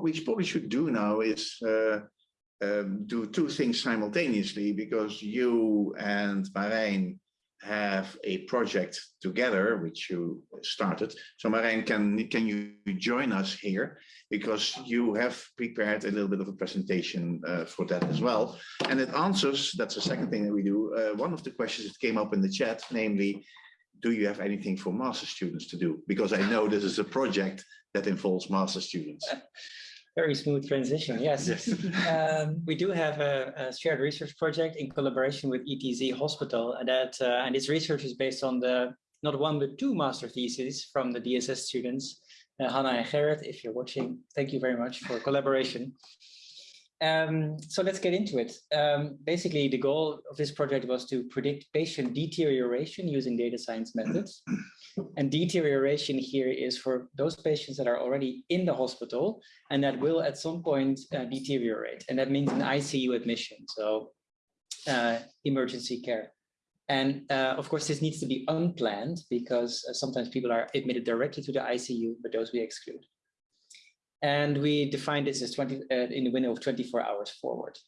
what we probably should do now is uh, um, do two things simultaneously because you and Marijn have a project together which you started. So Marijn, can, can you join us here because you have prepared a little bit of a presentation uh, for that as well. And it answers, that's the second thing that we do, uh, one of the questions that came up in the chat, namely, do you have anything for master students to do? Because I know this is a project that involves master students. Very smooth transition, yes. yes. um, we do have a, a, shared research project in collaboration with ETZ Hospital, and that uh, and this research is based on the not one but two master theses from the DSS students, uh, Hannah and Gerrit. If you're watching, thank you very much for collaboration. Um, so let's get into it. Um, basically, the goal of this project was to predict patient deterioration using data science methods. And deterioration here is for those patients that are already in the hospital and that will at some point uh, deteriorate. And that means an ICU admission, so uh, emergency care. And uh, of course, this needs to be unplanned because uh, sometimes people are admitted directly to the ICU, but those we exclude. And we define this as 20 uh, in the window of 24 hours forward.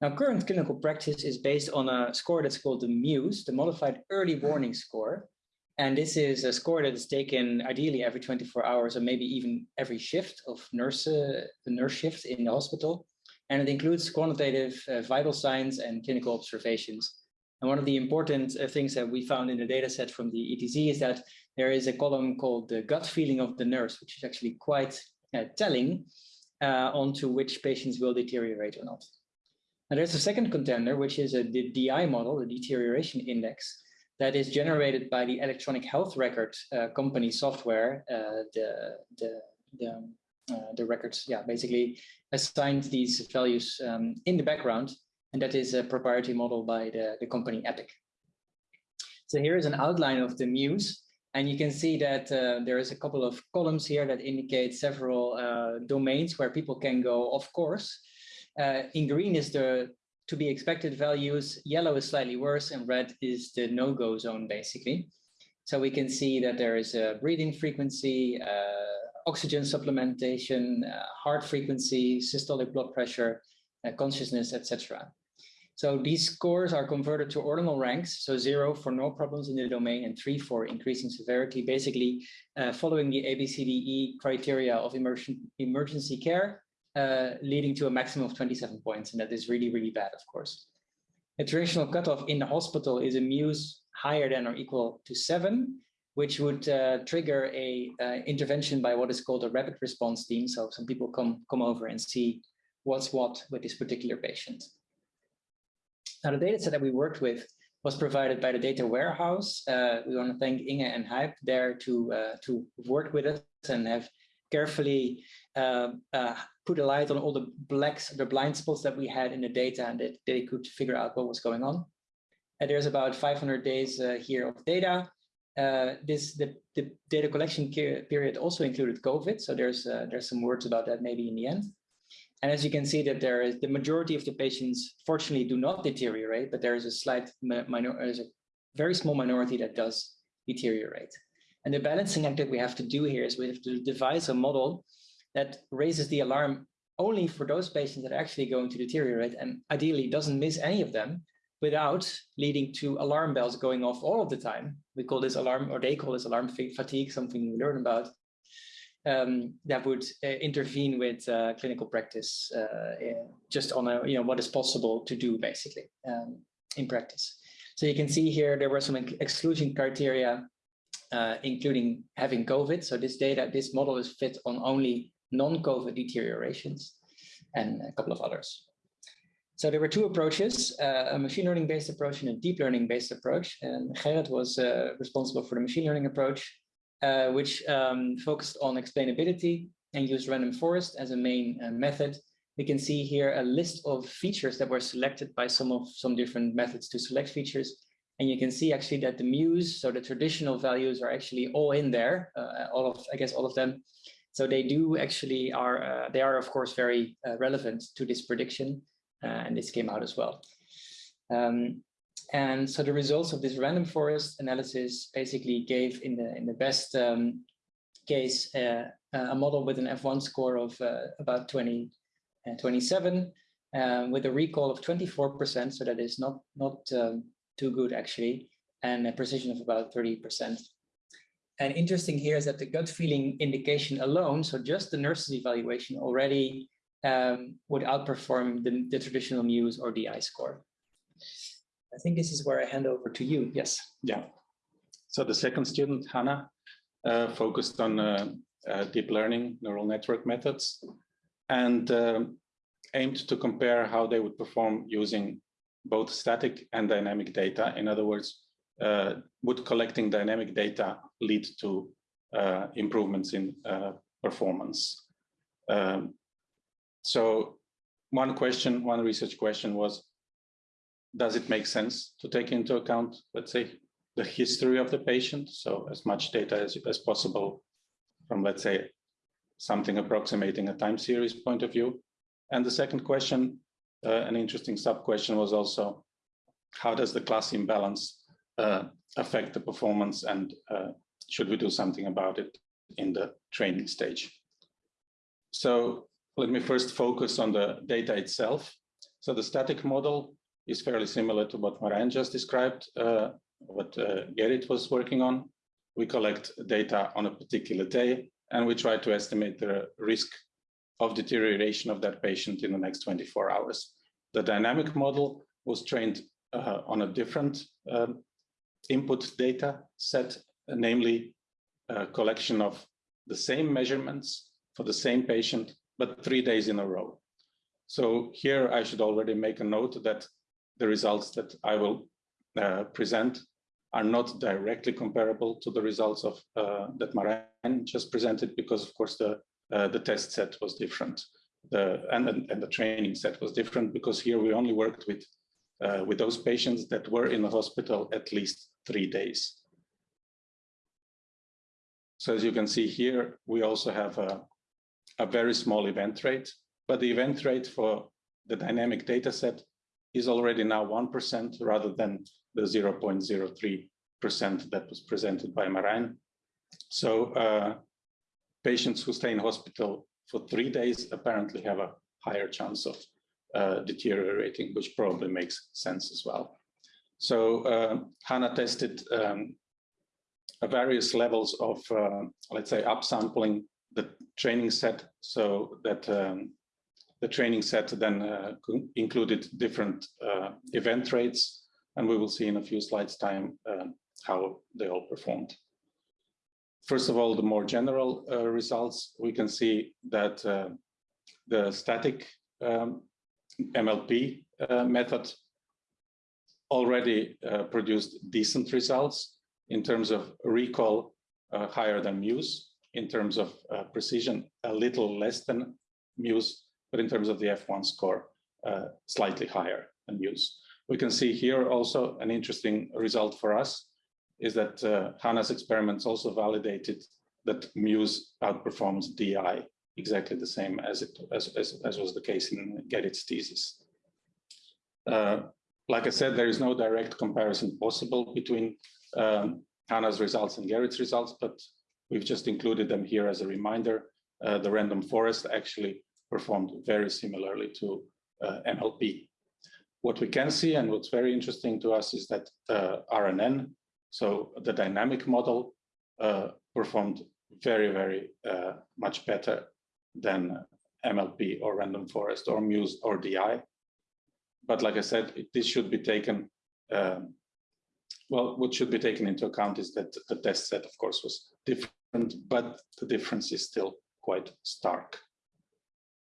Now, current clinical practice is based on a score that's called the MEWS, the Modified Early Warning Score. And this is a score that is taken ideally every 24 hours or maybe even every shift of nurse, uh, the nurse shift in the hospital. And it includes quantitative uh, vital signs and clinical observations. And one of the important uh, things that we found in the data set from the ETZ is that there is a column called the gut feeling of the nurse, which is actually quite uh, telling uh, onto which patients will deteriorate or not. Now there's a second contender, which is a, the DI model, the deterioration index, that is generated by the electronic health record uh, company software, uh, the, the, the, uh, the, records, yeah, basically assigned these values um, in the background, and that is a proprietary model by the, the company Epic. So here is an outline of the MEWS, and you can see that uh, there is a couple of columns here that indicate several uh, domains where people can go, of course. Uh, in green is the to be expected values, yellow is slightly worse, and red is the no-go zone, basically. So we can see that there is a breathing frequency, uh, oxygen supplementation, uh, heart frequency, systolic blood pressure, uh, consciousness, etc. So these scores are converted to ordinal ranks, so zero for no problems in the domain and three for increasing severity, basically uh, following the ABCDE criteria of emergen emergency care, uh, leading to a maximum of 27 points, and that is really, really bad, of course. A traditional cutoff in the hospital is a MEWS higher than or equal to seven, which would uh, trigger a uh, intervention by what is called a rapid response team. So some people come, come over and see what's what with this particular patient. Now, the data set that we worked with was provided by the data warehouse. Uh, we want to thank Inge and Hype there to, uh, to work with us and have carefully uh, uh, put a light on all the blacks, the blind spots that we had in the data and that they could figure out what was going on. And there's about 500 days uh, here of data. Uh, this the, the data collection period also included COVID, so there's uh, there's some words about that maybe in the end. And as you can see that there is the majority of the patients fortunately do not deteriorate, but there is a slight minor, there's a very small minority that does deteriorate. And the balancing act that we have to do here is we have to devise a model that raises the alarm only for those patients that are actually going to deteriorate and ideally doesn't miss any of them without leading to alarm bells going off all of the time. We call this alarm, or they call this alarm fatigue, something we learn about um, that would uh, intervene with uh, clinical practice uh, just on a, you know, what is possible to do basically um, in practice. So you can see here, there were some exclusion criteria, uh, including having COVID. So this data, this model is fit on only non-COVID deteriorations and a couple of others. So there were two approaches, uh, a machine learning based approach and a deep learning based approach. And Gerrit was uh, responsible for the machine learning approach uh, which um, focused on explainability and used random forest as a main uh, method. We can see here a list of features that were selected by some of some different methods to select features. And you can see actually that the MEWS, so the traditional values are actually all in there, uh, all of, I guess, all of them. So they do actually are, uh, they are of course very uh, relevant to this prediction. Uh, and this came out as well. Um, and so the results of this random forest analysis basically gave in the in the best um, case uh, a model with an F1 score of uh, about 20, uh, 27 um, with a recall of 24%. So that is not, not um, too good actually, and a precision of about 30%. And interesting here is that the gut feeling indication alone, so just the nurse's evaluation already um, would outperform the, the traditional MEWS or DI score. I think this is where I hand over to you. Yes. Yeah. So the second student, Hannah, uh, focused on uh, uh, deep learning neural network methods and um, aimed to compare how they would perform using both static and dynamic data. In other words, uh, would collecting dynamic data lead to uh, improvements in uh, performance? Um, so one question, one research question was, does it make sense to take into account, let's say, the history of the patient? So as much data as, as possible from, let's say, something approximating a time series point of view. And the second question, uh, an interesting sub-question was also, how does the class imbalance uh, affect the performance and uh, should we do something about it in the training stage? So let me first focus on the data itself. So the static model is fairly similar to what Marijn just described, uh, what uh, Gerrit was working on. We collect data on a particular day and we try to estimate the risk of deterioration of that patient in the next 24 hours. The dynamic model was trained uh, on a different um, input data set, namely a collection of the same measurements for the same patient but three days in a row. So here I should already make a note that the results that I will uh, present are not directly comparable to the results of uh, that Marijn just presented because of course the uh, the test set was different the and, and the training set was different because here we only worked with uh, with those patients that were in the hospital at least three days. So as you can see here, we also have a, a very small event rate, but the event rate for the dynamic data set is already now 1% rather than the 0.03% that was presented by Marijn. So uh, patients who stay in hospital for three days apparently have a higher chance of uh, deteriorating, which probably makes sense as well. So uh, Hannah tested um, various levels of, uh, let's say, upsampling the training set so that um, the training set then uh, included different uh, event rates, and we will see in a few slides time uh, how they all performed. First of all, the more general uh, results, we can see that uh, the static um, MLP uh, method already produced decent results in terms of recall higher than MEWS, in terms of precision a little less than MEWS, but in terms of the F1 score, uh, slightly higher than MEWS. We can see here also an interesting result for us is that uh, Hannah's experiments also validated that MEWS outperforms DI exactly the same as it as, as, as was the case in Gerrit's thesis. Uh, like I said, there is no direct comparison possible between um, Hannah's results and Gerrit's results, but we've just included them here as a reminder. Uh, the random forest actually performed very similarly to uh, MLP. What we can see and what's very interesting to us is that uh, RNN, so the dynamic model, uh, performed very, very uh, much better than MLP or random forest or MEWS or DI. But like I said, this should be taken, um, well, what should be taken into account is that the test set, of course, was different, but the difference is still quite stark.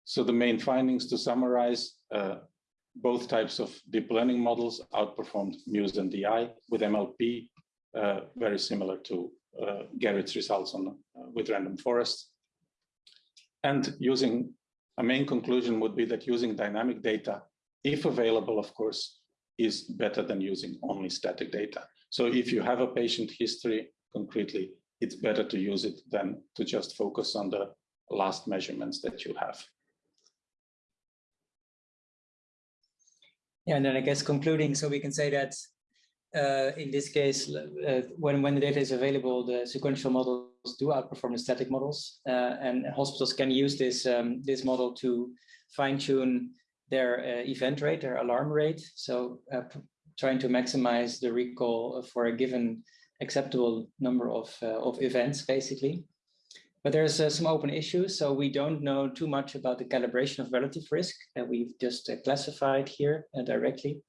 So the main findings to summarize, uh, both types of deep learning models outperformed MEWS and DI with MLP, uh, very similar to uh, Gerrit's results on uh, with random forest. And using a main conclusion would be that using dynamic data, if available, of course, is better than using only static data. So if you have a patient history concretely, it's better to use it than to just focus on the last measurements that you have. Yeah, and then I guess concluding, so we can say that uh, in this case, uh, when, when the data is available, the sequential models do outperform the static models, uh, and hospitals can use this, um, this model to fine tune their uh, event rate, their alarm rate. So uh, trying to maximize the recall for a given acceptable number of, uh, of events, basically. But there's some open issues, so we don't know too much about the calibration of relative risk that we've just classified here directly.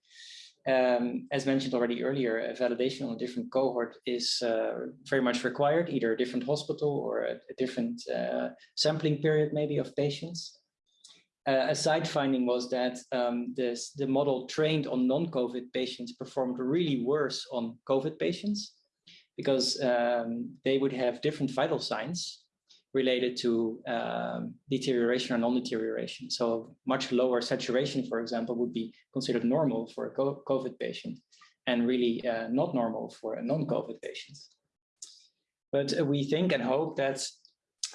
Um, as mentioned already earlier, a validation on a different cohort is uh, very much required, either a different hospital or a, a different uh, sampling period maybe of patients. Uh, a side finding was that um, this, the model trained on non-COVID patients performed really worse on COVID patients because um, they would have different vital signs related to um, deterioration or non-deterioration. So much lower saturation, for example, would be considered normal for a COVID patient and really uh, not normal for a non-COVID patient. But we think and hope that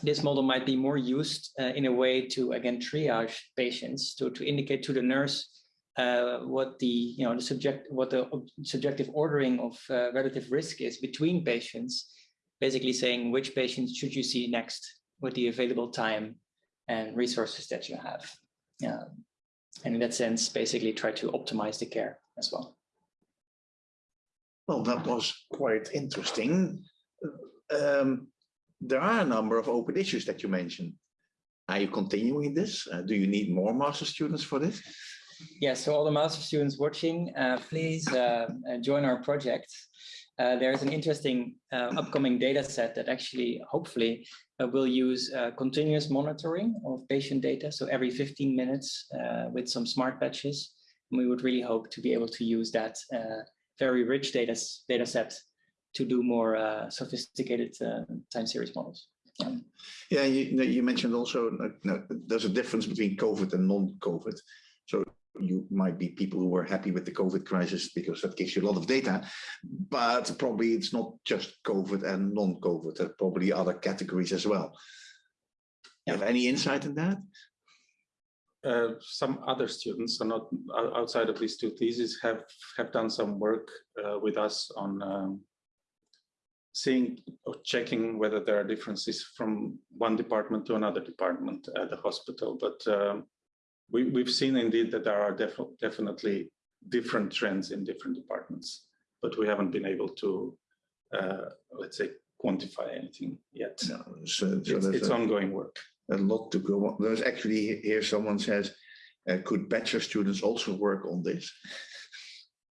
this model might be more used uh, in a way to, again, triage patients, to, to indicate to the nurse uh, what the you know the subject what the subjective ordering of uh, relative risk is between patients basically saying which patients should you see next with the available time and resources that you have. And in that sense, basically try to optimize the care as well. Well, that was quite interesting. Um, there are a number of open issues that you mentioned. Are you continuing this? Uh, do you need more master students for this? Yes, yeah, so all the master students watching, uh, please uh, uh join our project uh, there's an interesting uh, upcoming data set that actually, hopefully, uh, will use uh, continuous monitoring of patient data. So every 15 minutes uh, with some smart patches. And we would really hope to be able to use that very rich data, data set to do more sophisticated time series models. Yeah, yeah you, you mentioned also there's a difference between COVID and non-COVID. You might be people who were happy with the COVID crisis because that gives you a lot of data, but probably it's not just COVID and non-COVID, there are probably other categories as well. You have any insight in that? Uh, some other students, so not outside of these two theses, have have done some work uh, with us on um, seeing or checking whether there are differences from one department to another department at the hospital. But um, we, we've seen indeed that there are def definitely different trends in different departments, but we haven't been able to, uh, let's say, quantify anything yet. No, so, so it's, it's a, ongoing work. A lot to go on. There's actually here someone says, uh, could bachelor students also work on this?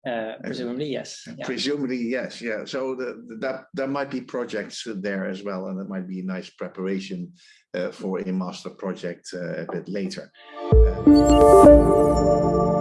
Uh, presumably, yes. Yeah. Presumably, yes. Yeah. So the, the, that there might be projects there as well, and it might be a nice preparation uh, for a master project uh, a bit later. Uh,